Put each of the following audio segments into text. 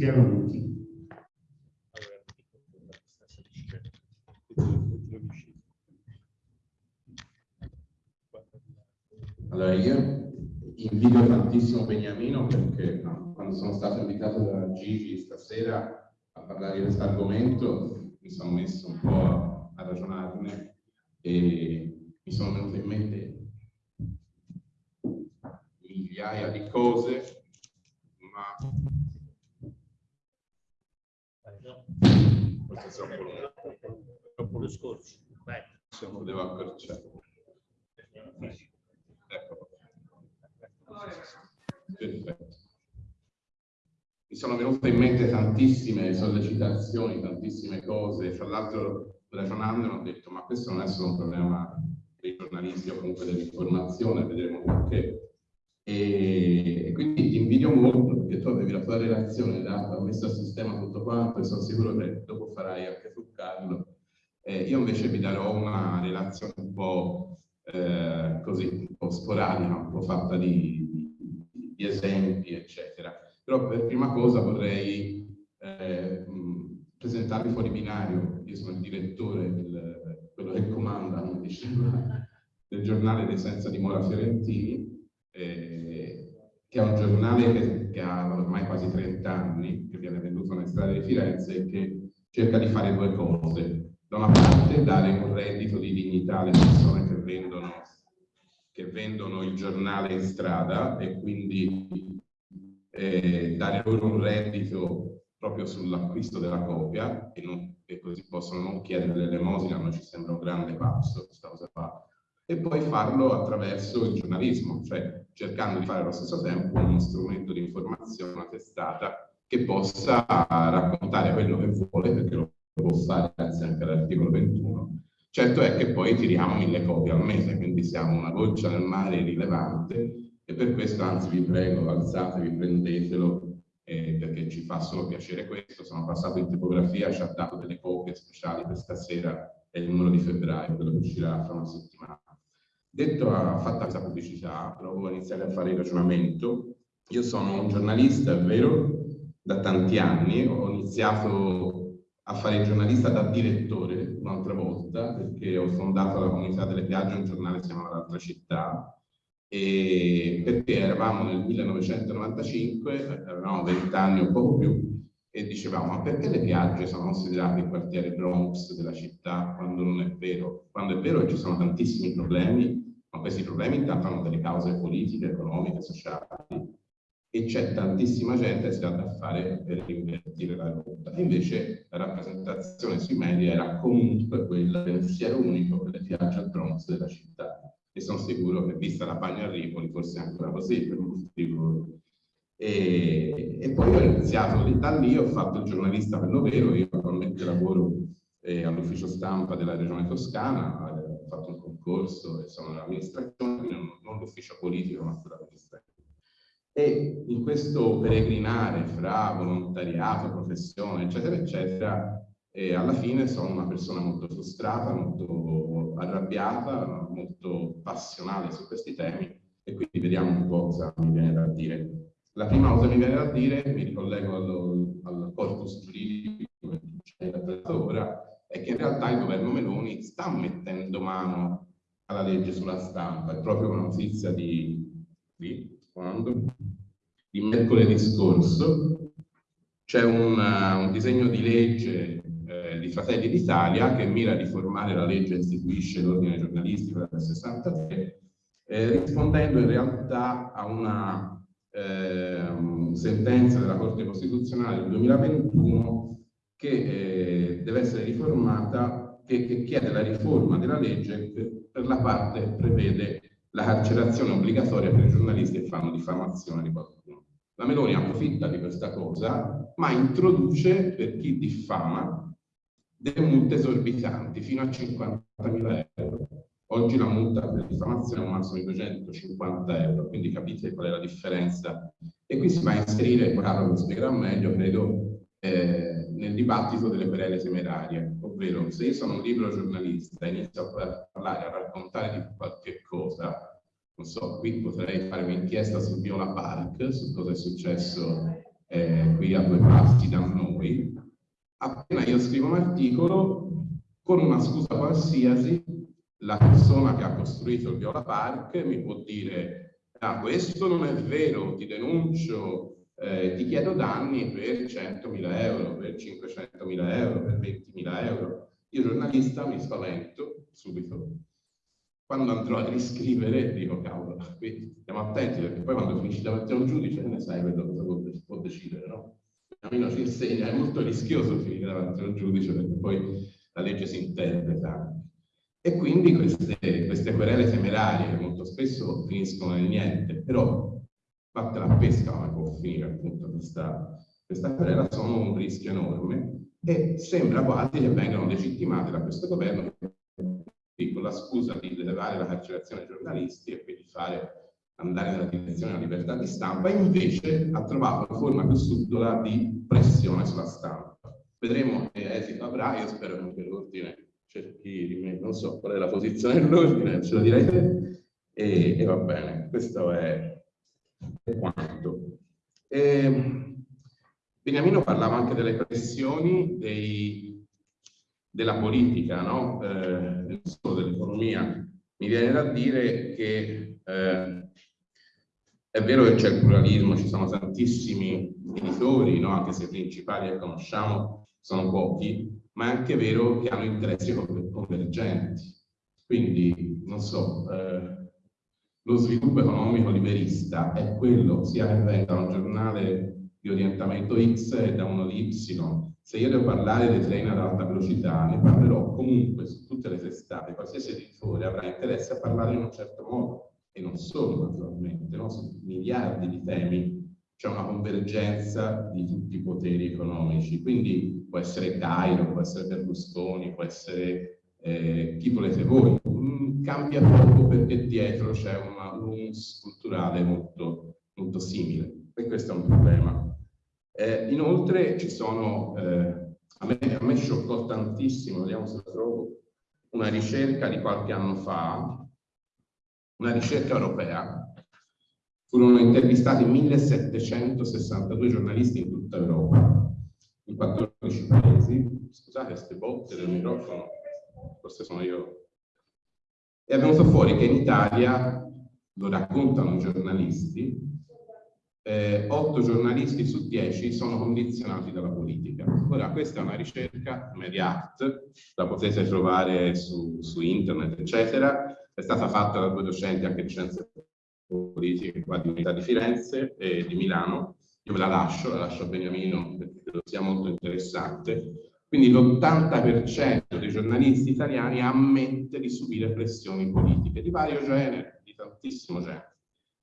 Schiaronuti. Allora io invidio tantissimo Beniamino perché no, quando sono stato invitato da Gigi stasera a parlare di questo argomento mi sono messo un po' a ragionarne e mi sono venute in mente migliaia di cose, questo è troppo lungo. Troppo lo scorso. Vai. Lo devo accorciare. Ecco. Perfetto. Mi sono venute in mente tantissime sollecitazioni, tantissime cose. Tra l'altro, ragionando, ho detto: ma questo non è solo un problema dei giornalisti o comunque dell'informazione, vedremo perché. E quindi ti invidio molto perché tu avevi la tua relazione data, ho messo a sistema tutto quanto e sono sicuro che dopo farai anche tu, Carlo. Eh, io invece vi darò una relazione un po' eh, così, un po' sporadica, un po' fatta di, di, di esempi, eccetera. Però per prima cosa vorrei eh, presentarvi fuori binario. Io sono il direttore, del, quello che comanda, come diceva, del giornale dei Senza Dimora Fiorentini, eh, che è un giornale che, che, ha ormai quasi 30 anni, che viene venduto nelle strade di Firenze e che cerca di fare due cose. Da una parte dare un reddito di dignità alle persone che vendono, che vendono il giornale in strada e quindi eh, dare loro un reddito proprio sull'acquisto della copia e, non, e, così possono non chiedere l'elemosina, ma ci sembra un grande passo questa cosa qua. E poi farlo attraverso il giornalismo, cioè cercando di fare allo stesso tempo uno strumento di informazione, una testata che possa raccontare quello che vuole, perché lo può fare grazie anche all'articolo 21. Certo è che poi tiriamo mille copie al mese, quindi siamo una goccia nel mare rilevante e per questo anzi vi prego, alzatevi, prendetelo, eh, perché ci fa solo piacere questo. Sono passato in tipografia, ci ha dato delle copie speciali per stasera, è il numero di febbraio, quello che uscirà fra una settimana. Detto, fatta questa pubblicità, provo a iniziare a fare il ragionamento. Io sono un giornalista, è vero, da tanti anni, ho iniziato a fare il giornalista da direttore un'altra volta, perché ho fondato la comunità delle piagge, un giornale che si chiama L'altra città, e perché eravamo nel 1995, avevamo 20 anni o poco più, e dicevamo ma perché le piagge sono considerate il quartiere Bronx della città quando non è vero? Quando è vero che ci sono tantissimi problemi, ma questi problemi intanto hanno delle cause politiche, economiche, sociali, e c'è tantissima gente che si tratta a fare per invertire la rotta. Invece la rappresentazione sui media era comunque quella del pensiero unico per le piagge al Bronx della città e sono sicuro che vista la pagina a Ripoli forse è ancora così per molti di voi. E, e, poi ho iniziato da lì, ho fatto il giornalista per lo vero, io attualmente lavoro eh, all'ufficio stampa della regione toscana, ho fatto un concorso e sono nell'amministrazione, non, non l'ufficio politico ma sull'amministrazione. E in questo peregrinare fra volontariato, professione, eccetera, eccetera, e alla fine sono una persona molto frustrata, molto arrabbiata, molto passionale su questi temi e quindi vediamo un po' cosa mi viene da dire. La prima cosa che mi viene da dire, mi ricollego al, al corpus giuridico che ci trattato ora, è che in realtà il governo Meloni sta mettendo mano alla legge sulla stampa. È proprio una notizia di, di, di mercoledì scorso. C'è un, un disegno di legge di Fratelli d'Italia che mira a riformare la legge che istituisce l'ordine giornalistico del 63, eh, rispondendo in realtà a una eh, sentenza della Corte Costituzionale del 2021 che eh, deve essere riformata, che, che, chiede la riforma della legge che per la parte prevede la carcerazione obbligatoria per i giornalisti che fanno diffamazione di qualcuno. La Meloni approfitta di questa cosa, ma introduce per chi diffama delle multe esorbitanti fino a 50.000 euro. Oggi la multa per diffamazione è un massimo di 250 euro, quindi capite qual è la differenza. E qui si va a inserire, Carlo lo spiegherà meglio, credo, eh, nel dibattito delle querele temerarie, ovvero se io sono un libro giornalista e inizio a parlare, a raccontare di qualche cosa, non so, qui potrei fare un'inchiesta su Viola Park, su cosa è successo eh, qui a due passi da noi, appena io scrivo un articolo, con una scusa qualsiasi, la persona che ha costruito il Viola Park mi può dire ah, questo non è vero, ti denuncio, eh, ti chiedo danni per 100.000 euro, per 500.000 euro, per 20.000 euro. Io giornalista mi spavento subito. Quando andrò a riscrivere dico cavolo, qui stiamo attenti perché poi quando finisci davanti a un giudice ne sai quello cosa può, può decidere, no? Almeno ci insegna, è molto rischioso finire davanti a un giudice perché poi la legge si interpreta. E quindi queste, queste querele temerarie che molto spesso finiscono nel niente, però fatta la pesca come può finire appunto questa, questa querela, sono un rischio enorme e sembra quasi che vengano legittimate da questo governo con la scusa di elevare la carcerazione ai giornalisti e quindi fare andare nella direzione della libertà di stampa, invece ha trovato una forma più subdola di pressione sulla stampa. Vedremo che esito avrà, io spero che l'ordine cerchi di me, non so qual è la posizione dell'ordine, ce lo direi te, e, e va bene, questo è, è quanto. E, Beniamino parlava anche delle pressioni dei, della politica, no? eh, non solo dell'economia. Mi viene da dire che eh, è vero che c'è il pluralismo, ci sono tantissimi editori, no? anche se i principali che conosciamo sono pochi, ma è anche vero che hanno interessi convergenti. Quindi, non so, eh, lo sviluppo economico liberista è quello sia che venga da un giornale di orientamento X e da uno di Y. Se io devo parlare dei treni ad alta velocità, ne parlerò comunque su tutte le testate, qualsiasi editore avrà interesse a parlare in un certo modo, e non solo naturalmente, no? su miliardi di temi c'è una convergenza di tutti i poteri economici, quindi può essere Cairo, può essere Berlusconi, può essere eh, chi volete voi, mm, cambia poco perché dietro c'è una lungs culturale molto, molto simile. E questo è un problema. Eh, inoltre ci sono, eh, a, me, a me scioccò tantissimo, vediamo se la trovo, una ricerca di qualche anno fa, una ricerca europea. Furono intervistati 1762 giornalisti in tutta Europa, in 14 paesi. Scusate, queste botte del microfono, forse sono io. E è venuto fuori che in Italia, lo raccontano i giornalisti, eh, 8 giornalisti su 10 sono condizionati dalla politica. Ora, questa è una ricerca Mediact, la potete trovare su, su internet, eccetera, è stata fatta da due docenti anche di scienze politiche qua di Unità di Firenze e di Milano. Io la lascio, la lascio a Beniamino perché credo sia molto interessante. Quindi l'80% dei giornalisti italiani ammette di subire pressioni politiche di vario genere, di tantissimo genere.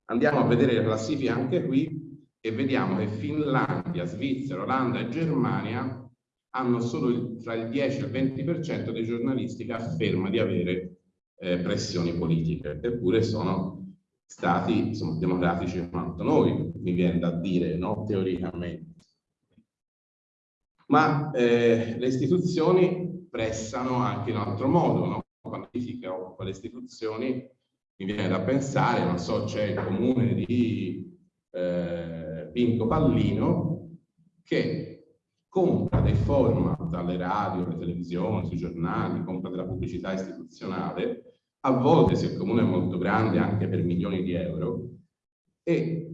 Andiamo a vedere le classifiche anche qui e vediamo che Finlandia, Svizzera, Olanda e Germania hanno solo il, tra il 10 e il 20% dei giornalisti che afferma di avere eh, pressioni politiche, eppure sono stati insomma, democratici quanto noi, mi viene da dire, no? teoricamente. Ma eh, le istituzioni pressano anche in altro modo, no? quando occupa le istituzioni mi viene da pensare, non so, c'è il comune di eh, Pinco Pallino che compra dei format dalle radio, alle televisioni, sui giornali, compra della pubblicità istituzionale a volte se il comune è molto grande anche per milioni di euro e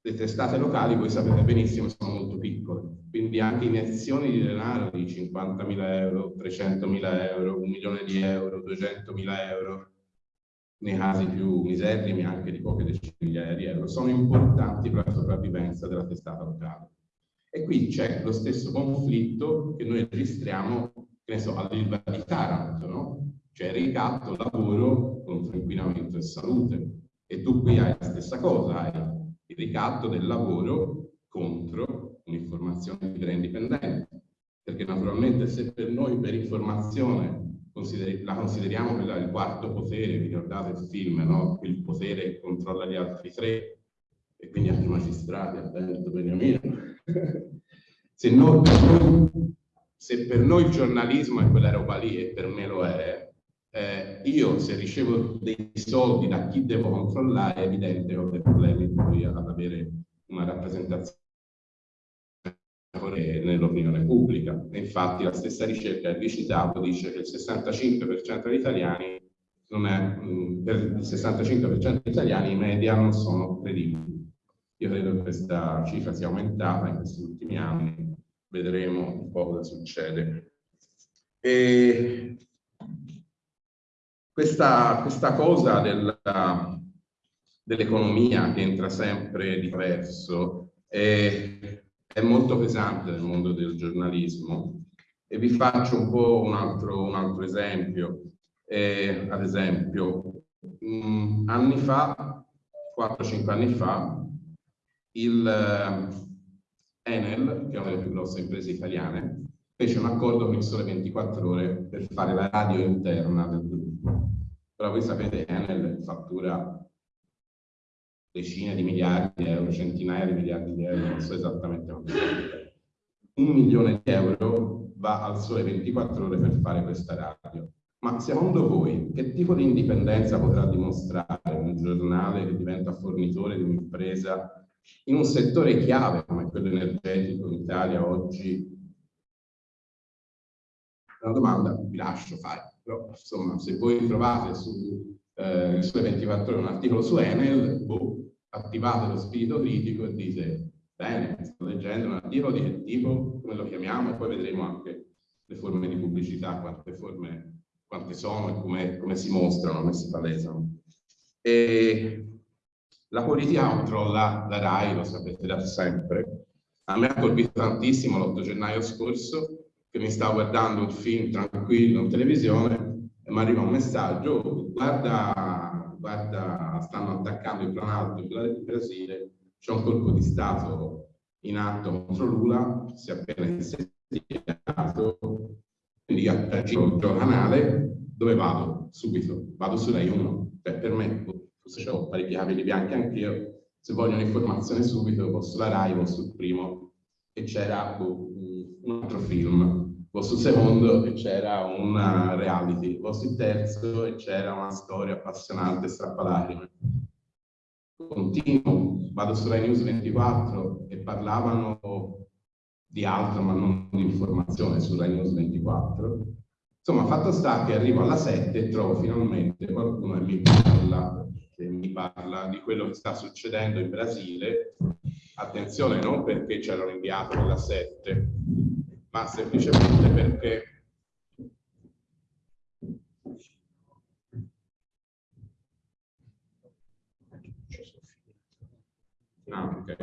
le testate locali voi sapete benissimo sono molto piccole. Quindi anche iniezioni di denaro di 50.000 euro, 300.000 euro, un milione di euro, 200.000 euro nei casi più miserrimi anche di poche decine di migliaia di euro sono importanti per la sopravvivenza della testata locale. E qui c'è lo stesso conflitto che noi registriamo che ne so, all'Ilva di Taranto ricatto, lavoro contro inquinamento e salute. E tu qui hai la stessa cosa, hai il ricatto del lavoro contro un'informazione libera e indipendente. Perché naturalmente se per noi per informazione la consideriamo quella il quarto potere, vi ricordate il film, no? il potere che controlla gli altri tre, e quindi anche i magistrati, attento Beniamino. se, noi, se per noi il giornalismo è quella roba lì, e per me lo è, eh, io se ricevo dei soldi da chi devo controllare è evidente che ho dei problemi poi ad avere una rappresentazione nell'opinione pubblica. E infatti la stessa ricerca che vi citato dice che il 65% degli italiani non è, per il 65% degli italiani i media non sono credibili. Io credo che questa cifra sia aumentata in questi ultimi anni, vedremo un po' cosa succede. E questa, questa cosa dell'economia che entra sempre di verso è, è, molto pesante nel mondo del giornalismo e vi faccio un po' un altro, un altro esempio. Eh, ad esempio, mh, mm, anni fa, 4-5 anni fa, il eh, Enel, che è una delle più grosse imprese italiane, fece un accordo con il Sole 24 Ore per fare la radio interna del gruppo. Però voi sapete Enel fattura decine di miliardi di euro, centinaia di miliardi di euro, non so esattamente quanto. Un milione di euro va al Sole 24 Ore per fare questa radio. Ma secondo voi che tipo di indipendenza potrà dimostrare un giornale che diventa fornitore di un'impresa in un settore chiave come quello energetico in Italia oggi? Una domanda vi lascio fare, però insomma se voi trovate su eh, Sole 24 ore un articolo su Enel, boh, attivate lo spirito critico e dite bene, sto leggendo un articolo di che tipo, come lo chiamiamo, e poi vedremo anche le forme di pubblicità, quante forme, quante sono e come, come si mostrano, come si palesano. E la politica controlla la RAI, lo sapete da sempre. A me ha colpito tantissimo l'8 gennaio scorso che mi stavo guardando un film tranquillo in televisione e mi arriva un messaggio, guarda, guarda stanno attaccando il planalto in Brasile, c'è un colpo di Stato in atto contro Lula, si è appena insediato, quindi agito il canale, dove vado? Subito, vado su Rai 1, cioè, per me se ho parecchi capelli bianchi anch'io, se voglio un'informazione subito, vado sulla Rai, vado sul primo, e c'era boh, un altro film, sul secondo e c'era una reality, sul terzo e c'era una storia appassionante, strappalacrime. Continuo, vado su Rai News 24 e parlavano di altro, ma non di informazione su Rai News 24. Insomma, fatto sta che arrivo alla 7 e trovo finalmente qualcuno che mi parla che mi parla di quello che sta succedendo in Brasile, attenzione non perché ci hanno inviato nella 7, ma semplicemente perché Ah, okay.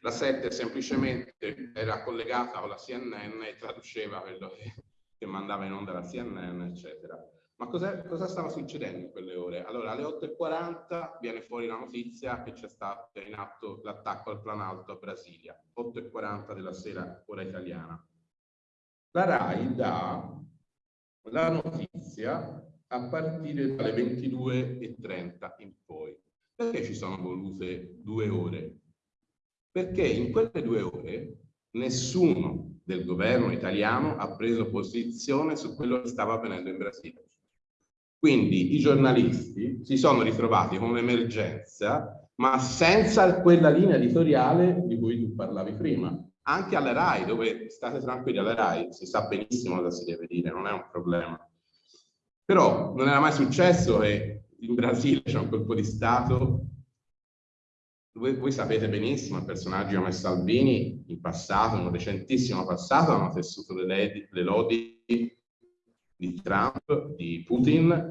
La 7 semplicemente era collegata con la CNN e traduceva quello che, che mandava in onda la CNN, eccetera. Ma cosa, stava succedendo in quelle ore? Allora, alle 8.40 viene fuori la notizia che c'è stato in atto l'attacco al planalto a Brasilia, 8.40 della sera, ora italiana. La RAI dà la notizia a partire dalle 22.30 in poi. Perché ci sono volute due ore? Perché in quelle due ore nessuno del governo italiano ha preso posizione su quello che stava avvenendo in Brasile. Quindi i giornalisti si sono ritrovati con un'emergenza, ma senza quella linea editoriale di cui tu parlavi prima. Anche alla RAI, dove state tranquilli, alla RAI si sa benissimo cosa si deve dire, non è un problema. Però non era mai successo che in Brasile c'è un colpo di Stato voi, voi, sapete benissimo, personaggi come Salvini in passato, in un recentissimo passato, hanno tessuto le, le lodi di Trump, di Putin,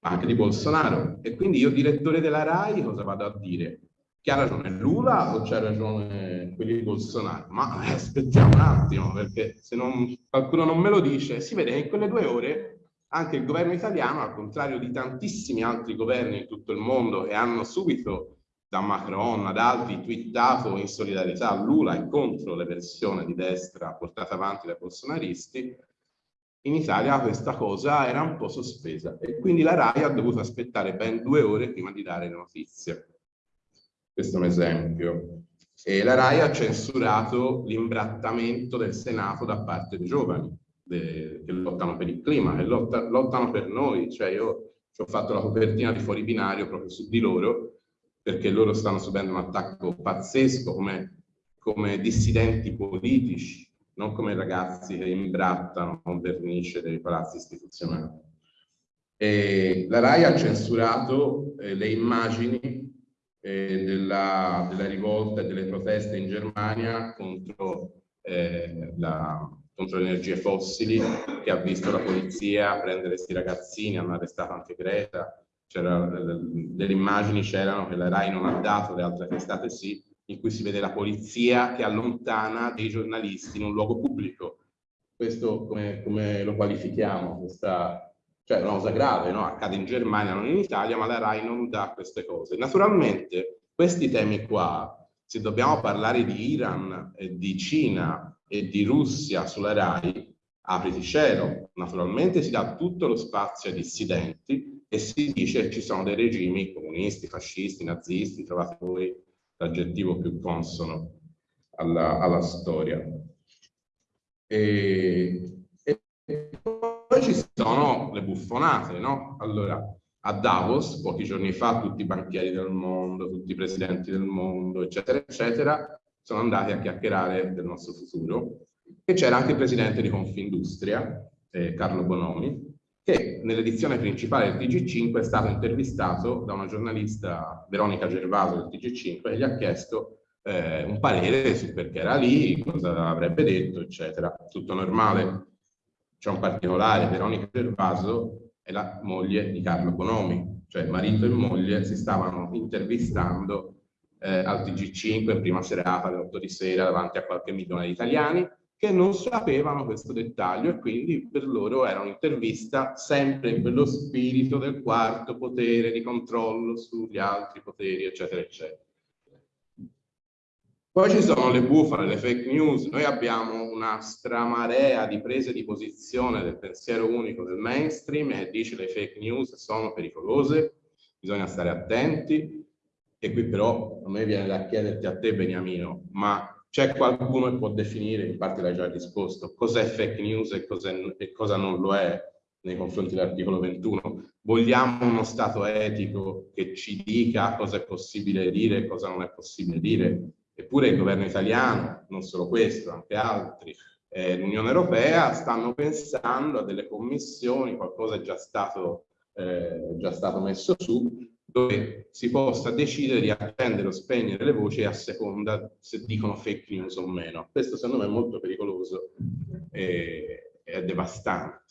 anche di Bolsonaro. E quindi io, direttore della RAI, cosa vado a dire? Chi ha ragione Lula o c'ha ragione quelli di Bolsonaro? Ma eh, aspettiamo un attimo, perché se non, qualcuno non me lo dice, si vede che in quelle due ore anche il governo italiano, al contrario di tantissimi altri governi in tutto il mondo che hanno subito da Macron ad altri twittato in solidarietà a Lula e contro le versioni di destra portate avanti dai bolsonaristi, in Italia questa cosa era un po' sospesa e quindi la RAI ha dovuto aspettare ben due ore prima di dare notizie. Questo è un esempio. E la RAI ha censurato l'imbrattamento del Senato da parte dei giovani de, che lottano per il clima, che lotta, lottano per noi. Cioè io ci ho fatto la copertina di Fuori Binario proprio su di loro, perché loro stanno subendo un attacco pazzesco come come dissidenti politici, non come ragazzi che imbrattano con vernice dei palazzi istituzionali. E la RAI ha censurato eh, le immagini eh, della, della, rivolta e delle proteste in Germania contro, eh, la, contro le energie fossili, che ha visto la polizia prendere questi ragazzini, hanno arrestato anche Greta, delle immagini c'erano che la RAI non ha dato, le altre testate sì, in cui si vede la polizia che allontana dei giornalisti in un luogo pubblico. Questo come, come lo qualifichiamo? Questa cioè una cosa grave, no? accade in Germania, non in Italia, ma la RAI non dà queste cose. Naturalmente questi temi qua, se dobbiamo parlare di Iran, di Cina e di Russia sulla RAI, apriti cielo, naturalmente si dà tutto lo spazio ai dissidenti e si dice che ci sono dei regimi comunisti, fascisti, nazisti, trovate voi l'aggettivo più consono alla, alla storia. E, e poi ci sono le buffonate, no? Allora, a Davos, pochi giorni fa, tutti i banchieri del mondo, tutti i presidenti del mondo, eccetera, eccetera, sono andati a chiacchierare del nostro futuro. E c'era anche il presidente di Confindustria, eh, Carlo Bonomi, che nell'edizione principale del TG5 è stato intervistato da una giornalista, Veronica Gervaso del TG5, e gli ha chiesto eh, un parere su perché era lì, cosa avrebbe detto, eccetera. Tutto normale c'è un particolare, Veronica Gervaso è la moglie di Carlo Bonomi, cioè marito e moglie si stavano intervistando eh, al TG5 in prima serata alle 8 di sera davanti a qualche milione di italiani che non sapevano questo dettaglio e quindi per loro era un'intervista sempre in quello spirito del quarto potere di controllo sugli altri poteri, eccetera, eccetera. Poi ci sono le bufale, le fake news. Noi abbiamo una stramarea di prese di posizione del pensiero unico del mainstream e dice le fake news sono pericolose, bisogna stare attenti. E qui però a me viene da chiederti a te Beniamino, ma c'è qualcuno che può definire, in parte l'hai già risposto, cos'è fake news e, e cosa non lo è nei confronti dell'articolo 21? Vogliamo uno Stato etico che ci dica cosa è possibile dire e cosa non è possibile dire? Eppure il governo italiano, non solo questo, anche altri, eh, l'Unione Europea stanno pensando a delle commissioni, qualcosa è già stato, eh, già stato messo su, dove si possa decidere di accendere o spegnere le voci a seconda se dicono fake news o meno. Questo secondo me è molto pericoloso e è devastante.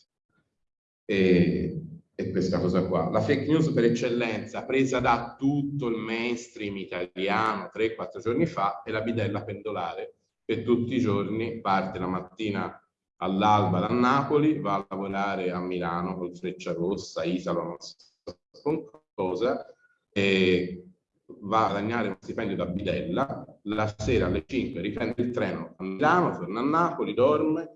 E, è questa cosa qua. La fake news per eccellenza, presa da tutto il mainstream italiano 3-4 giorni fa, è la bidella pendolare, che tutti i giorni parte la mattina all'alba da Napoli, va a lavorare a Milano col Freccia Rossa, Isalo, non so con cosa, e va a guadagnare uno stipendio da bidella, la sera alle 5 riprende il treno a Milano, torna a Napoli, dorme,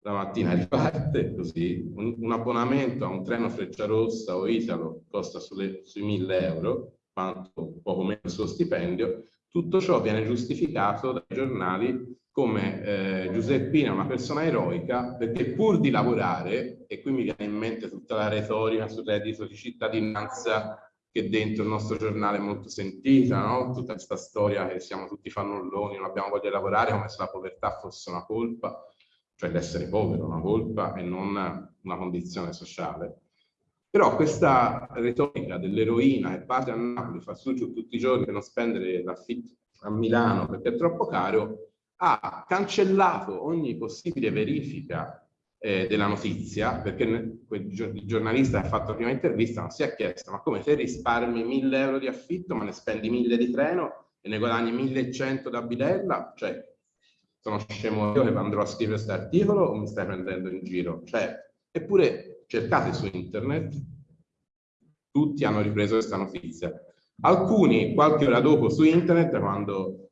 la mattina riparte così, un, un, abbonamento a un treno Frecciarossa o Italo costa sulle, sui 1000 euro, quanto poco meno il suo stipendio, tutto ciò viene giustificato dai giornali come eh, Giuseppina è una persona eroica perché pur di lavorare, e qui mi viene in mente tutta la retorica sul reddito di cittadinanza che dentro il nostro giornale è molto sentita, no? tutta questa storia che siamo tutti fannulloni, non abbiamo voglia di lavorare come se la povertà fosse una colpa, cioè l'essere povero, una colpa e non una condizione sociale. Però questa retorica dell'eroina che parte a Napoli, fa su tutti i giorni per non spendere l'affitto a Milano perché è troppo caro, ha cancellato ogni possibile verifica eh, della notizia, perché il giornalista ha fatto la prima intervista non si è chiesto ma come te risparmi 1000 euro di affitto ma ne spendi 1000 di treno e ne guadagni 1100 da bidella? Cioè sono scemo io che andrò a scrivere questo articolo o mi stai prendendo in giro? Cioè, eppure cercate su internet, tutti hanno ripreso questa notizia. Alcuni qualche ora dopo su internet, quando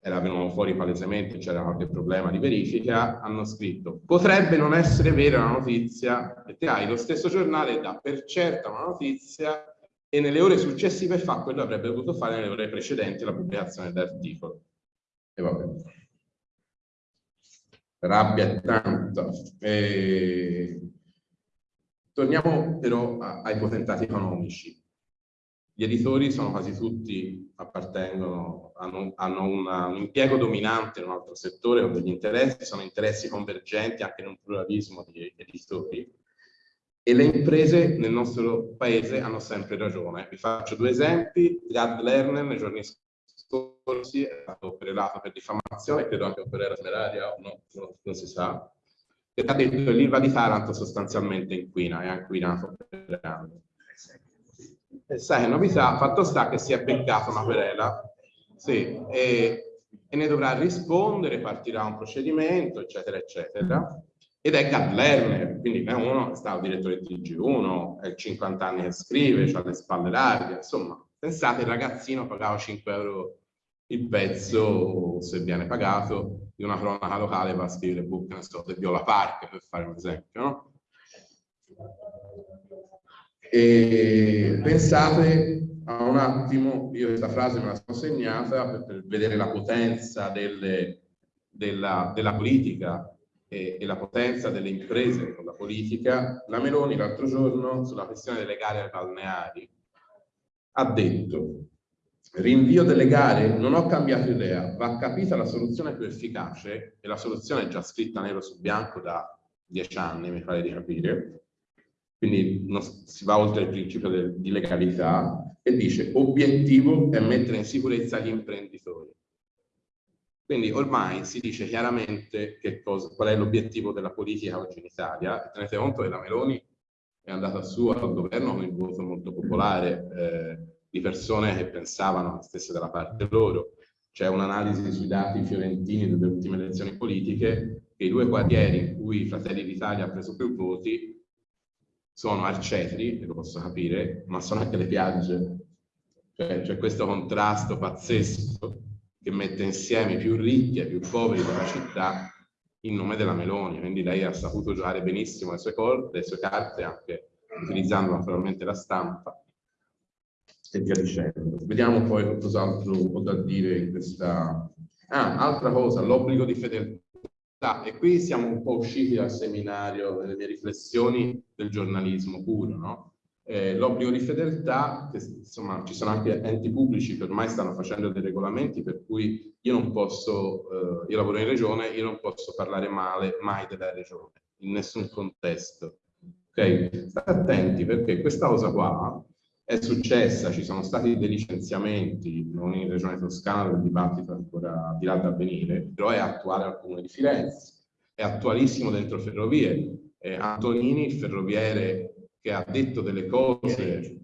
era venuto fuori palesemente, c'era qualche problema di verifica, hanno scritto potrebbe non essere vera la notizia e te hai lo stesso giornale dà per certa una notizia e nelle ore successive fa quello che avrebbe dovuto fare nelle ore precedenti alla pubblicazione dell'articolo. E vabbè rabbia è tanta. E... Torniamo però ai potentati economici. Gli editori sono quasi tutti, appartengono, hanno, hanno una, un impiego dominante in un altro settore o degli interessi, sono interessi convergenti anche in un pluralismo di editori. E le imprese nel nostro paese hanno sempre ragione. Vi faccio due esempi. Gad Lerner nei giorni scorsi è stato querelato per diffamazione, credo anche per era smeraria, no, non si sa, perché ha detto che l'Ilva di Taranto sostanzialmente inquina, è inquinato per anni e sai, novità, fatto sta che si è beccato una querela, sì, e, e, ne dovrà rispondere, partirà un procedimento, eccetera, eccetera. Ed è Gad Lerner, quindi è uno, è stato direttore di TG1, è 50 anni che scrive, ha le spalle larghe, insomma, pensate, il ragazzino pagava 5 euro il pezzo, se viene pagato, di una cronaca locale va a scrivere book, non so, del Viola Park, per fare un esempio, no? E pensate a un attimo, io questa frase me la sono segnata per, per vedere la potenza delle, della, della, politica e, e, la potenza delle imprese con la politica. La Meloni l'altro giorno sulla questione delle gare balneari ha detto rinvio delle gare, non ho cambiato idea, va capita la soluzione più efficace e la soluzione è già scritta nero su bianco da dieci anni, mi pare di capire, quindi non, si va oltre il principio del, di legalità e dice obiettivo è mettere in sicurezza gli imprenditori. Quindi ormai si dice chiaramente cosa, qual è l'obiettivo della politica oggi in Italia tenete conto che la Meloni è andata su al governo con il voto molto popolare eh, di persone che pensavano stesse dalla parte loro. C'è un'analisi sui dati fiorentini delle ultime elezioni politiche che i due quartieri in cui Fratelli d'Italia ha preso più voti sono Arcetri, lo posso capire, ma sono anche le piagge. Cioè, c'è questo contrasto pazzesco che mette insieme i più ricchi e i più poveri della città in nome della Meloni. Quindi lei ha saputo giocare benissimo le sue, corde, le sue carte, anche utilizzando naturalmente la stampa e via dicendo. Vediamo poi cos'altro ho da dire in questa... Ah, altra cosa, l'obbligo di fedeltà Ah, e qui siamo un po' usciti dal seminario, delle mie riflessioni del giornalismo puro, no? Eh, l'obbligo di fedeltà, che, insomma ci sono anche enti pubblici che ormai stanno facendo dei regolamenti per cui io non posso, eh, io lavoro in regione, io non posso parlare male mai della regione, in nessun contesto. Ok? State attenti perché questa cosa qua è successa, ci sono stati dei licenziamenti, non in Regione Toscana, il dibattito ancora di là da avvenire, però è attuale al Comune di Firenze, è attualissimo dentro Ferrovie. Eh, Antonini, ferroviere che ha detto delle cose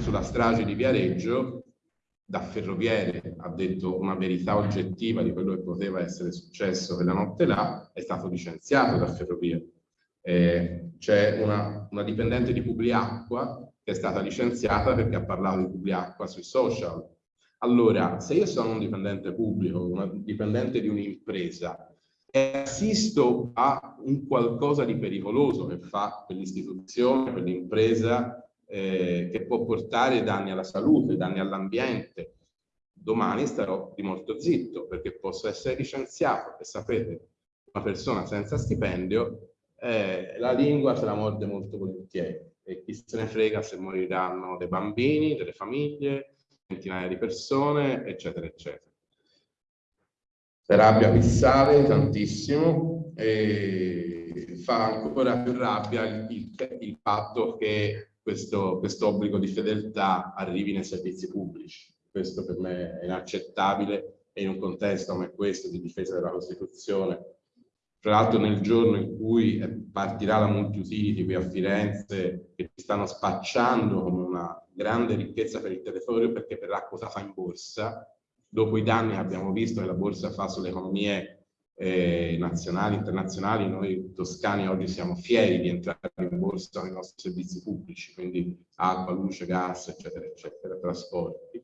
sulla strage di Viareggio, da ferroviere ha detto una verità oggettiva di quello che poteva essere successo quella notte là, è stato licenziato da Ferrovie. Eh, C'è una, una dipendente di Publiacqua che è stata licenziata perché ha parlato di Publiacqua sui social. Allora, se io sono un dipendente pubblico, un dipendente di un'impresa, e assisto a un qualcosa di pericoloso che fa quell'istituzione, quell'impresa, eh, che può portare danni alla salute, danni all'ambiente, domani starò di molto zitto perché posso essere licenziato e sapete, una persona senza stipendio, eh, la lingua se la morde molto volentieri e chi se ne frega se moriranno dei bambini, delle famiglie, centinaia di persone, eccetera, eccetera. La rabbia qui sale tantissimo e fa ancora più rabbia il, il, il fatto che questo, questo obbligo di fedeltà arrivi nei servizi pubblici. Questo per me è inaccettabile e in un contesto come questo di difesa della Costituzione tra l'altro nel giorno in cui partirà la multi-utility qui a Firenze, che ci stanno spacciando come una grande ricchezza per il territorio perché verrà quotata in borsa, dopo i danni che abbiamo visto che la borsa fa sulle economie eh, nazionali, internazionali, noi toscani oggi siamo fieri di entrare in borsa con i nostri servizi pubblici, quindi acqua, luce, gas, eccetera, eccetera, trasporti.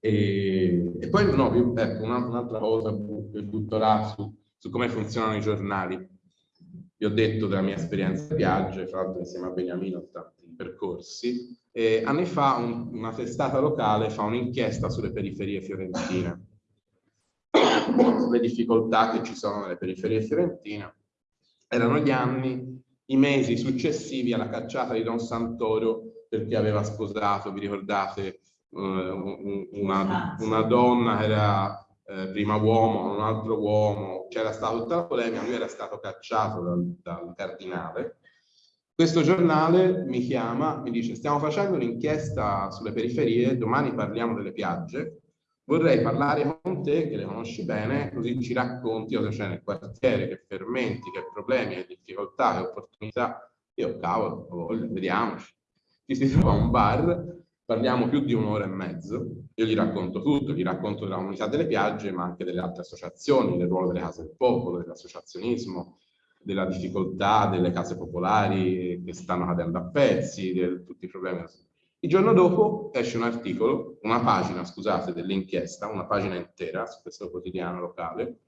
E, e poi no, ecco, un'altra cosa che butterà su su come funzionano i giornali. Vi ho detto della mia esperienza di viaggio, fra l'altro insieme a Beniamino ho tanti percorsi. E anni fa un, una testata locale fa un'inchiesta sulle periferie fiorentine, sulle difficoltà che ci sono nelle periferie fiorentine. Erano gli anni, i mesi successivi alla cacciata di Don Santoro perché aveva sposato, vi ricordate, uh, una, una, donna che era eh, prima uomo, un altro uomo, c'era stata tutta la polemica, lui era stato cacciato dal, dal cardinale. Questo giornale mi chiama, mi dice stiamo facendo un'inchiesta sulle periferie, domani parliamo delle piagge, vorrei parlare con te che le conosci bene, così ci racconti cosa c'è nel quartiere, che fermenti, che problemi, che difficoltà, che opportunità. Io, cavolo, vediamoci. Ci si trova a un bar, parliamo più di un'ora e mezzo, io gli racconto tutto, gli racconto della comunità delle piagge, ma anche delle altre associazioni, del ruolo delle case del popolo, dell'associazionismo, della difficoltà delle case popolari che stanno cadendo a pezzi, di tutti i problemi. Il giorno dopo esce un articolo, una pagina, scusate, dell'inchiesta, una pagina intera su questo quotidiano locale,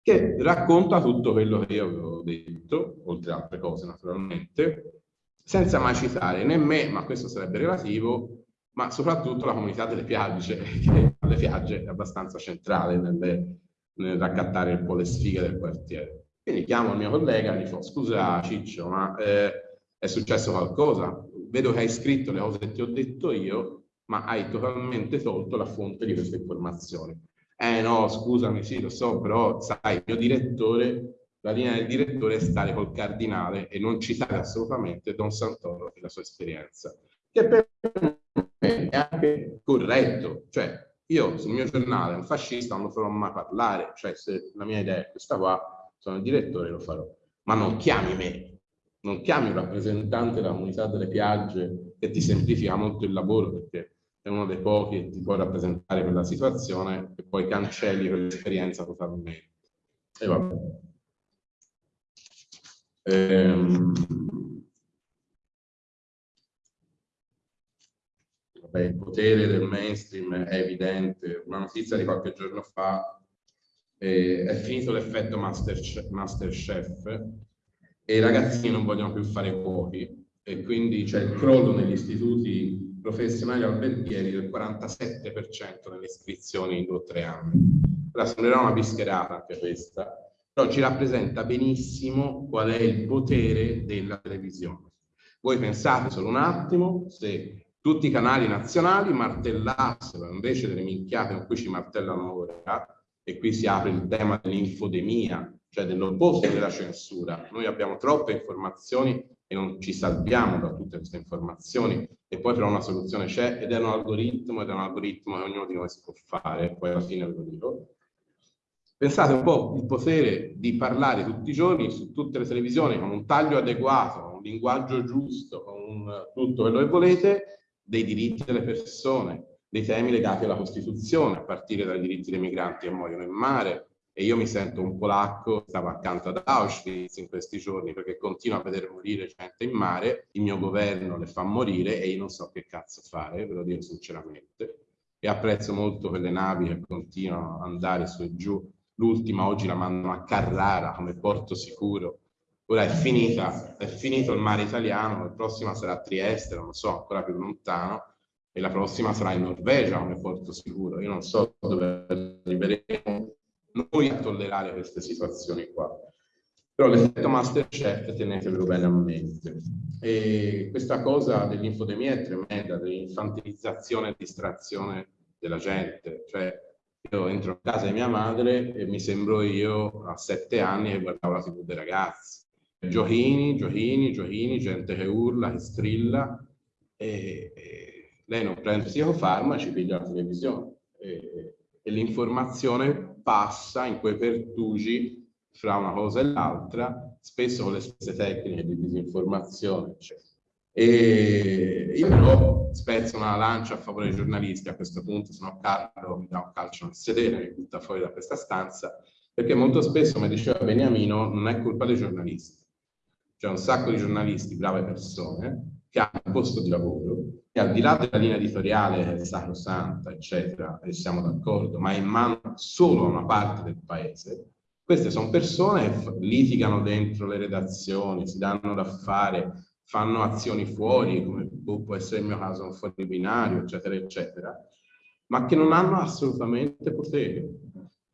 che racconta tutto quello che io avevo detto, oltre altre cose naturalmente, senza mai citare né me, ma questo sarebbe relativo, ma soprattutto la comunità delle piagge, che alle piagge è abbastanza centrale nelle, nel raccattare un po' le sfighe del quartiere. Quindi chiamo il mio collega e gli dico, scusa Ciccio, ma eh, è successo qualcosa? vedo che hai scritto le cose che ti ho detto io, ma hai totalmente tolto la fonte di queste informazioni. Eh no, scusami, sì, lo so, però sai, il mio direttore, la linea del direttore è stare col cardinale e non citare assolutamente Don Santoro e la sua esperienza, che per me è anche corretto. Cioè, io sul mio giornale, un fascista, non lo farò mai parlare, cioè se la mia idea è questa qua, sono il direttore, lo farò. Ma non chiami me, non chiami un rappresentante della comunità delle piagge che ti semplifica molto il lavoro perché è uno dei pochi che ti può rappresentare quella situazione e poi cancelli quell'esperienza totalmente. E vabbè. Ehm... Vabbè, il potere del mainstream è evidente. Una notizia di qualche giorno fa eh, è finito l'effetto Masterchef, Masterchef e i ragazzini non vogliono più fare cuochi e quindi c'è il crollo negli istituti professionali alberghieri del 47% nelle iscrizioni in due o tre anni. Ora sembrerà una bischerata anche questa, però ci rappresenta benissimo qual è il potere della televisione. Voi pensate solo un attimo se tutti i canali nazionali martellassero invece delle minchiate con cui ci martellano ora, e qui si apre il tema dell'infodemia, cioè dell'opposto della censura. Noi abbiamo troppe informazioni e non ci salviamo da tutte queste informazioni e poi però una soluzione c'è ed è un algoritmo ed è un algoritmo che ognuno di noi si può fare, poi alla fine ve lo dico. Pensate un po' il potere di parlare tutti i giorni su tutte le televisioni con un taglio adeguato, un linguaggio giusto, con un, tutto quello che volete, dei diritti delle persone, dei temi legati alla Costituzione, a partire dai diritti dei migranti che muoiono in mare, e io mi sento un polacco, stavo accanto ad Auschwitz in questi giorni perché continuo a vedere morire gente in mare, il mio governo le fa morire e io non so che cazzo fare, ve lo dico sinceramente, e apprezzo molto quelle navi che continuano ad andare su e giù, l'ultima oggi la mandano a Carrara come porto sicuro, ora è finita, è finito il mare italiano, la prossima sarà a Trieste, non lo so, ancora più lontano, e la prossima sarà in Norvegia come porto sicuro, io non so dove arriveremo, noi a tollerare queste situazioni qua. Però l'effetto Masterchef tenetevelo bene a mente. E questa cosa dell'infodemia è tremenda, dell'infantilizzazione e distrazione della gente. Cioè, io entro a casa di mia madre e mi sembro io a sette anni che guardavo la tv dei ragazzi. Giochini, giochini, giochini, gente che urla, che strilla e, e lei non prende psicofarmaci, piglia la televisione. E, e l'informazione passa in quei pertugi fra una cosa e l'altra, spesso con le stesse tecniche di disinformazione. Eccetera. E io però spezzo una lancia a favore dei giornalisti a questo punto, se no Carlo mi dà un calcio nel sedere, mi butta fuori da questa stanza, perché molto spesso, come diceva Beniamino, non è colpa dei giornalisti. C'è un sacco di giornalisti, brave persone, che hanno un posto di lavoro e al di là della linea editoriale che sacrosanta, eccetera, e siamo d'accordo, ma è in mano solo a una parte del paese, queste sono persone che litigano dentro le redazioni, si danno da fare, fanno azioni fuori, come può essere il mio caso un fuori binario, eccetera, eccetera, ma che non hanno assolutamente potere,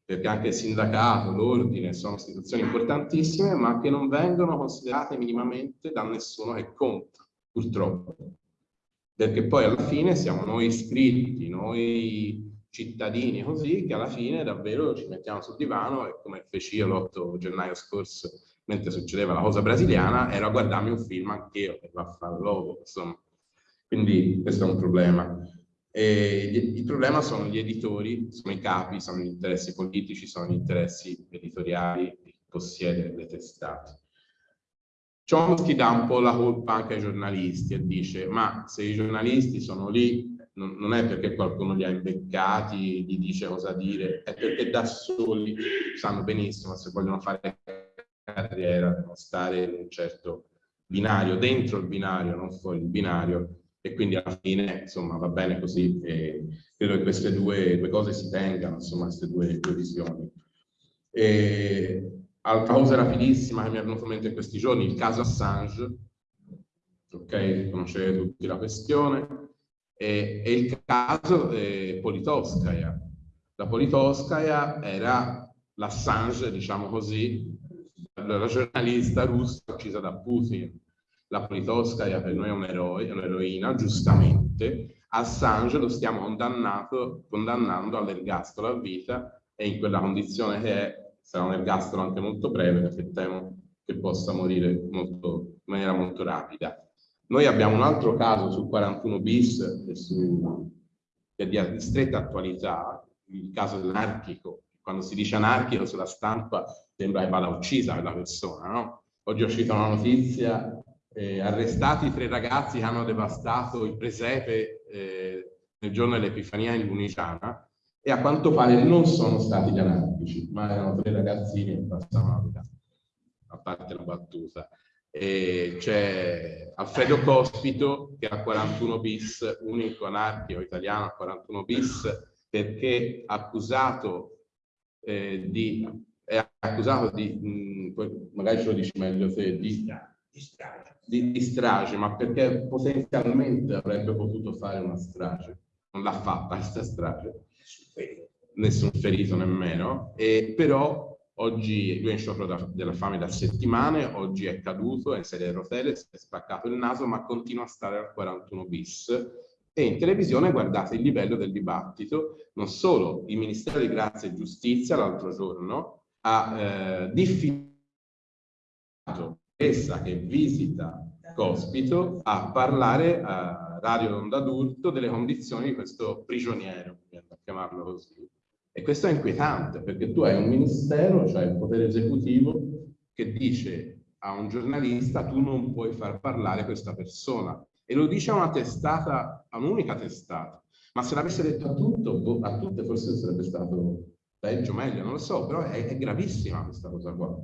perché anche il sindacato, l'ordine sono istituzioni importantissime, ma che non vengono considerate minimamente da nessuno che conta purtroppo. perché poi alla fine siamo noi iscritti, noi cittadini così, che alla fine davvero ci mettiamo sul divano e come feci io l'8 gennaio scorso, mentre succedeva la cosa brasiliana, era a guardarmi un film anch'io, che va a fare l'uovo, insomma. Quindi questo è un problema. E il problema sono gli editori, sono i capi, sono gli interessi politici, sono gli interessi editoriali di chi possiede le testate. Chomsky dà un po' la colpa anche ai giornalisti e dice ma se i giornalisti sono lì non, non è perché qualcuno li ha imbeccati, gli dice cosa dire, è perché da soli sanno benissimo se vogliono fare carriera, devono stare in un certo binario, dentro il binario, non fuori il binario, e quindi alla fine insomma va bene così e credo che queste due, due cose si tengano, insomma queste due, due visioni. E, Altra cosa rapidissima che mi è venuta in mente in questi giorni, il caso Assange, ok, conoscete tutti la questione, e, e il caso eh, Politoskaya. La Politoskaya era l'Assange, diciamo così, la giornalista russa uccisa da Putin. La Politoskaya per noi è un eroe, un'eroina, giustamente. Assange lo stiamo condannando all'ergastolo a vita e in quella condizione che è sarà un ergastolo anche molto breve perché temo che possa morire molto, in maniera molto rapida. Noi abbiamo un altro caso sul 41 bis che, su, che è di stretta attualità, il caso dell'anarchico. Quando si dice anarchico sulla stampa sembra che vada uccisa quella persona, no? Oggi ho uscita una notizia, eh, arrestati tre ragazzi che hanno devastato il presepe eh, nel giorno dell'Epifania in Luniciana, e a quanto pare non sono stati gli anarchici, ma erano tre ragazzini che passavano la vita, a parte la battuta. c'è Alfredo Cospito che ha 41 bis, unico anarchico italiano a 41 bis, perché accusato eh, di, è accusato di, mh, magari ce lo dici meglio te, di, di. Di, strage, ma perché potenzialmente avrebbe potuto fare una strage. Non l'ha fatta questa strage nessun ferito nemmeno, e però oggi lui è in sciopero della fame da settimane, oggi è caduto, è in sedia a rotelle, si è spaccato il naso, ma continua a stare al 41 bis. E in televisione guardate il livello del dibattito, non solo il Ministero di Grazia e Giustizia l'altro giorno ha eh, diffidato essa che visita Cospito a parlare a Radio Onda d'Urto delle condizioni di questo prigioniero, a chiamarlo così. E questo è inquietante perché tu hai un ministero, cioè il potere esecutivo, che dice a un giornalista tu non puoi far parlare questa persona. E lo dice a una testata, a un'unica testata. Ma se l'avesse detto a, tutto, boh, a tutte forse sarebbe stato peggio, meglio, non lo so, però è, è gravissima questa cosa qua.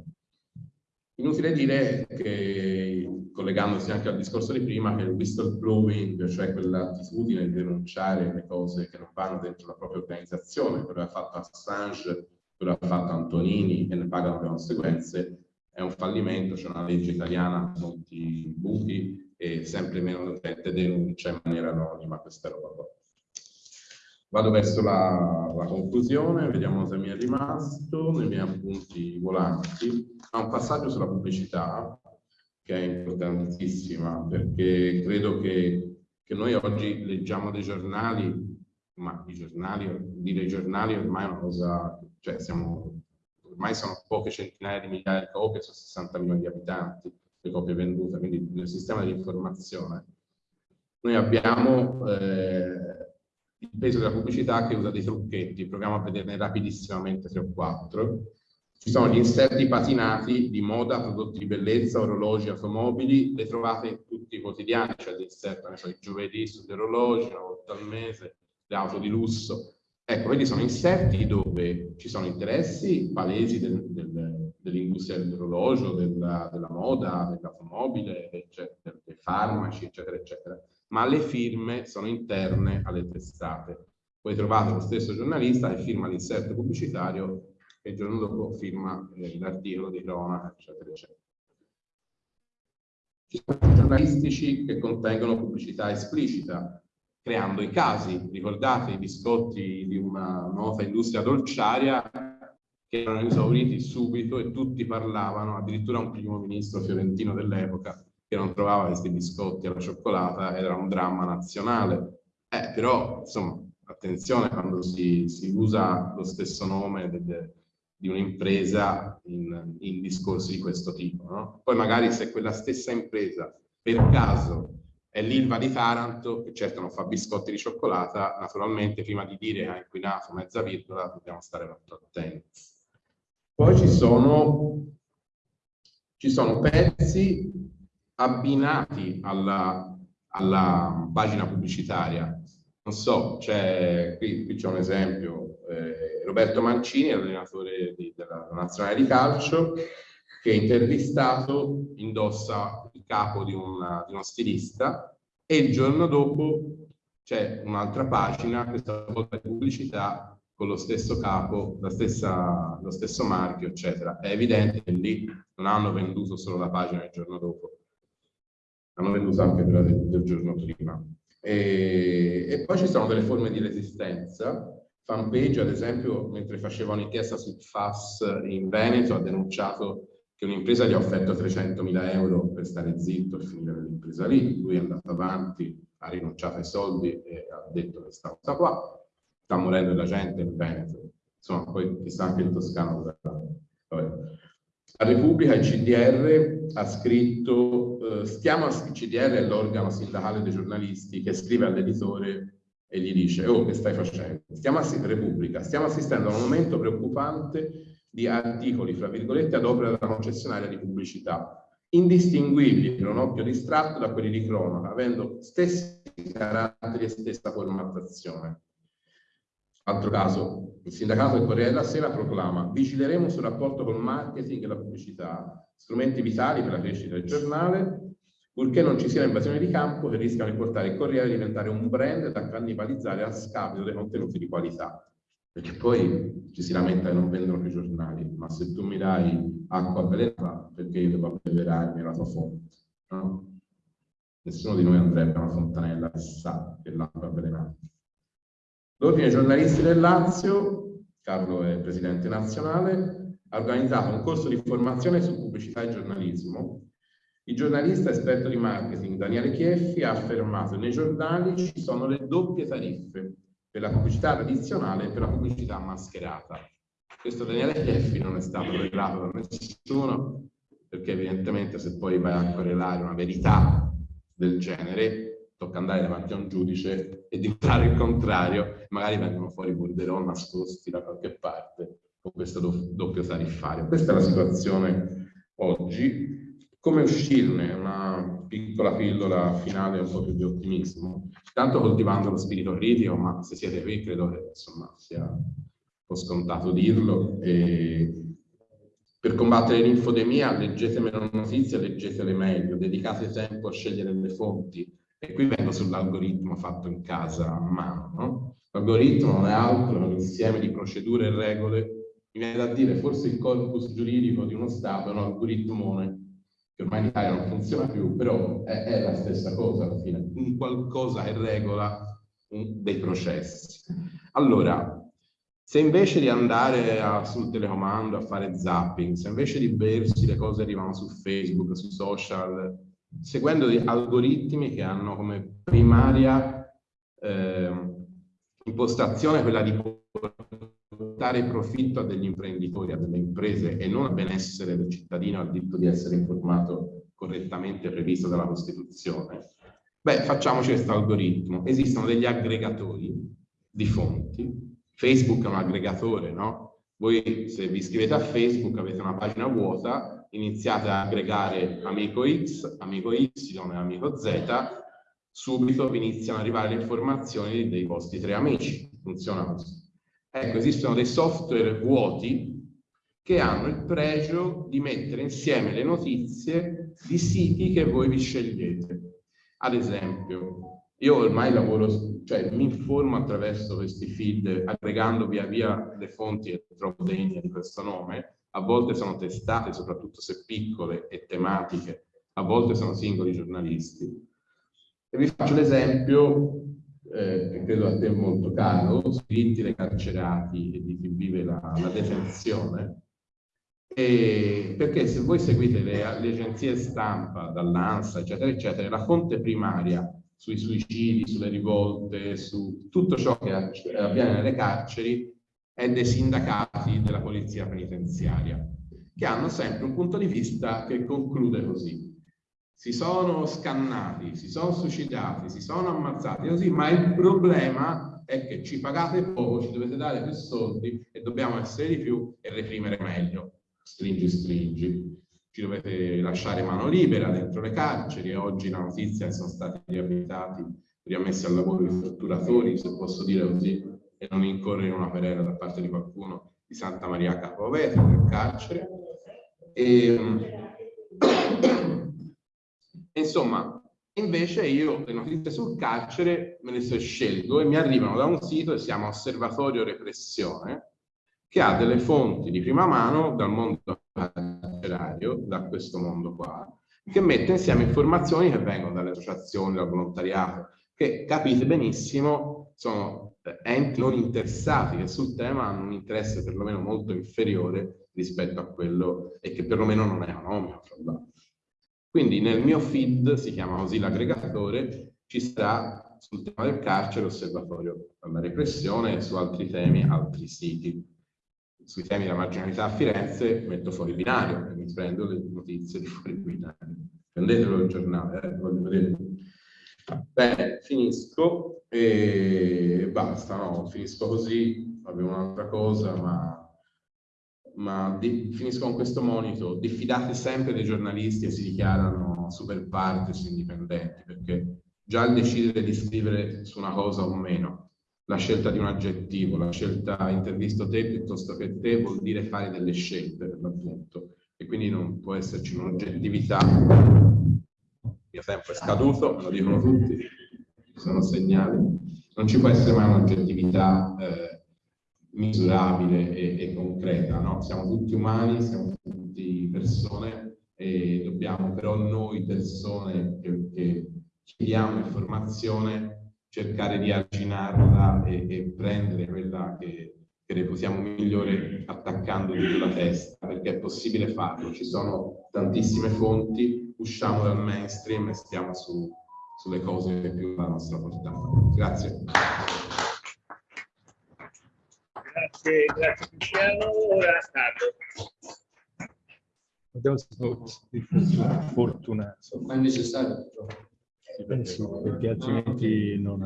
Inutile dire che, collegandosi anche al discorso di prima, che il whistleblowing, cioè quell'attitudine di denunciare le cose che non vanno dentro la propria organizzazione, quello che ha fatto Assange, quello che ha fatto Antonini e ne pagano le conseguenze, è un fallimento, c'è una legge italiana con molti buchi e sempre meno gente denuncia in maniera anonima questa roba qua. Vado verso la, la, conclusione, vediamo se mi è rimasto nei miei appunti volanti. Ha un passaggio sulla pubblicità che è importantissima perché credo che, che noi oggi leggiamo dei giornali, ma i giornali, dire i giornali ormai è una cosa, cioè siamo, ormai sono poche centinaia di migliaia di copie su 60 milioni di abitanti, le copie vendute, quindi nel sistema di informazione. Noi abbiamo eh, il peso della pubblicità che usa dei trucchetti, proviamo a vederne rapidissimamente tre o quattro. Ci sono gli inserti patinati di moda, prodotti di bellezza, orologi, automobili, le trovate tutti i quotidiani, cioè l'inserto, so, il giovedì sugli orologi, una volta al mese, le auto di lusso. Ecco, questi sono inserti dove ci sono interessi palesi del, del, dell'industria dell'orologio, della, della, moda, dell'automobile, dei farmaci, eccetera, eccetera ma le firme sono interne alle testate. Poi trovate lo stesso giornalista che firma l'inserto pubblicitario e il giorno dopo firma eh, l'articolo di cronaca, eccetera, eccetera. Ci sono giornalistici che contengono pubblicità esplicita, creando i casi. Ricordate i biscotti di una nota industria dolciaria che erano esauriti subito e tutti parlavano, addirittura un primo ministro fiorentino dell'epoca, che non trovava questi biscotti alla cioccolata era un dramma nazionale. Eh, però, insomma, attenzione quando si, si usa lo stesso nome del, di un'impresa in, in, discorsi di questo tipo. No? Poi magari se quella stessa impresa per caso è l'Ilva di Taranto, che certo non fa biscotti di cioccolata, naturalmente prima di dire ha inquinato mezza virgola dobbiamo stare molto attenti. Poi ci sono, ci sono pezzi abbinati alla, alla pagina pubblicitaria non so, c'è, qui, qui c'è un esempio, eh, Roberto Mancini, allenatore di, della nazionale di calcio, che intervistato indossa il capo di, una, di uno stilista e il giorno dopo c'è un'altra pagina, questa volta di pubblicità, con lo stesso capo, stessa, lo stesso marchio, eccetera. È evidente che lì non hanno venduto solo la pagina il giorno dopo, hanno venduto anche quella del, del giorno prima. E, e, poi ci sono delle forme di resistenza. Fanpage, ad esempio, mentre faceva un'inchiesta sul FAS in Veneto, ha denunciato che un'impresa gli ha offerto 300.000 euro per stare zitto e finire l'impresa lì. Lui è andato avanti, ha rinunciato ai soldi e ha detto che sta qua. Sta morendo la gente in Veneto. Insomma, poi chissà anche in Toscana dove la Repubblica, il CDR, ha scritto, eh, stiamo, il CDR è l'organo sindacale dei giornalisti che scrive all'editore e gli dice, oh, che stai facendo? Stiamo Repubblica, stiamo assistendo a un momento preoccupante di articoli, fra virgolette, ad opera della concessionaria di pubblicità, indistinguibili per un occhio distratto da quelli di cronaca, avendo stessi caratteri e stessa formattazione. Altro caso, il sindacato del Corriere della Sera proclama vigileremo sul rapporto col marketing e la pubblicità, strumenti vitali per la crescita del giornale, purché non ci sia invasione di campo che rischiano di portare il Corriere a diventare un brand da cannibalizzare a scapito dei contenuti di qualità. Perché poi ci si lamenta che non vendono più giornali, ma se tu mi dai acqua avvelenata, perché io devo abbeverarmi la tua fonte? No? Nessuno di noi andrebbe a una fontanella che sa che l'acqua avvelenata. L'Ordine giornalisti del Lazio, Carlo è presidente nazionale, ha organizzato un corso di formazione su pubblicità e giornalismo. Il giornalista esperto di marketing Daniele Chieffi ha affermato che nei giornali ci sono le doppie tariffe per la pubblicità tradizionale e per la pubblicità mascherata. Questo Daniele Chieffi non è stato rivelato da nessuno, perché evidentemente se poi vai a correlare una verità del genere, tocca andare davanti a un giudice e dimostrare il contrario, magari vengono fuori borderò nascosti da qualche parte con questo doppio tariffario. Questa è la situazione oggi. Come uscirne? Una piccola pillola finale un po' più di ottimismo. Tanto coltivando lo spirito critico, ma se siete qui credo che insomma sia un po' scontato dirlo. E per combattere l'infodemia leggete meno notizie, leggetele meglio, dedicate tempo a scegliere le fonti, e qui vengo sull'algoritmo fatto in casa a mano. No? L'algoritmo non è altro che un insieme di procedure e regole. Mi viene da dire, forse il corpus giuridico di uno Stato è un algoritmone che ormai in Italia non funziona più, però è, è la stessa cosa alla fine, un qualcosa che regola un, dei processi. Allora, se invece di andare a, sul telecomando a fare zapping, se invece di bersi le cose arrivano su Facebook, su social, seguendo algoritmi che hanno come primaria eh, impostazione quella di portare profitto a degli imprenditori, a delle imprese e non al benessere del cittadino, al diritto di essere informato correttamente previsto dalla Costituzione. Beh, facciamoci questo algoritmo. Esistono degli aggregatori di fonti. Facebook è un aggregatore, no? Voi se vi iscrivete a Facebook avete una pagina vuota iniziate a aggregare amico X, amico Y e amico Z, subito vi iniziano ad arrivare le informazioni dei vostri tre amici. Funziona così. Ecco, esistono dei software vuoti che hanno il pregio di mettere insieme le notizie di siti che voi vi scegliete. Ad esempio, io ormai lavoro, cioè mi informo attraverso questi feed, aggregando via via le fonti che trovo degne di questo nome, a volte sono testate, soprattutto se piccole e tematiche, a volte sono singoli giornalisti. E vi faccio l'esempio, eh, credo a te molto caro, scritti dai carcerati e di chi vive la, la detenzione. E perché se voi seguite le, le agenzie stampa, dall'ANSA, eccetera, eccetera, la fonte primaria sui suicidi, sulle rivolte, su tutto ciò che avviene nelle carceri è dei sindacati della polizia penitenziaria, che hanno sempre un punto di vista che conclude così. Si sono scannati, si sono suicidati, si sono ammazzati così, ma il problema è che ci pagate poco, ci dovete dare più soldi e dobbiamo essere di più e reprimere meglio. Stringi, stringi. Ci dovete lasciare mano libera dentro le carceri e oggi la notizia è che sono stati riabilitati, riammessi al lavoro i torturatori, se posso dire così, e non incorrere in una querela da parte di qualcuno di Santa Maria Capovetro nel carcere. E, insomma, invece io le notizie sul carcere me le scelgo e mi arrivano da un sito che si chiama Osservatorio Repressione, che ha delle fonti di prima mano dal mondo carcerario, da questo mondo qua, che mette insieme informazioni che vengono dalle associazioni, dal volontariato, che capite benissimo sono enti non interessati che sul tema hanno un interesse perlomeno molto inferiore rispetto a quello e che perlomeno non è economico. Quindi nel mio feed, si chiama così l'aggregatore, ci sarà sul tema del carcere osservatorio alla repressione e su altri temi altri siti. Sui temi della marginalità a Firenze metto fuori binario e mi prendo le notizie di fuori binario. Prendetelo il giornale, eh, voglio vedere. Bene, finisco e basta, no? Finisco così, avevo un'altra cosa, ma, ma di, finisco con questo monito. Diffidate sempre dei giornalisti che si dichiarano super partes indipendenti, perché già il decidere di scrivere su una cosa o meno, la scelta di un aggettivo, la scelta intervisto te piuttosto che te, vuol dire fare delle scelte per l'appunto. E quindi non può esserci un'oggettività. Mio tempo è scaduto, lo dicono tutti sono segnali, non ci può essere mai un'oggettività eh, misurabile e, e concreta, no? Siamo tutti umani, siamo tutti persone e dobbiamo però noi persone che, che chiediamo informazione cercare di arginarla e, e prendere quella che, che reputiamo migliore attaccando di la testa, perché è possibile farlo, ci sono tantissime fonti, usciamo dal mainstream e stiamo su, sulle cose più alla nostra portata. Grazie. Grazie, grazie Cristiano. Ora Carlo. Abbiamo fortunato. Ma è necessario. Sì, perché altrimenti non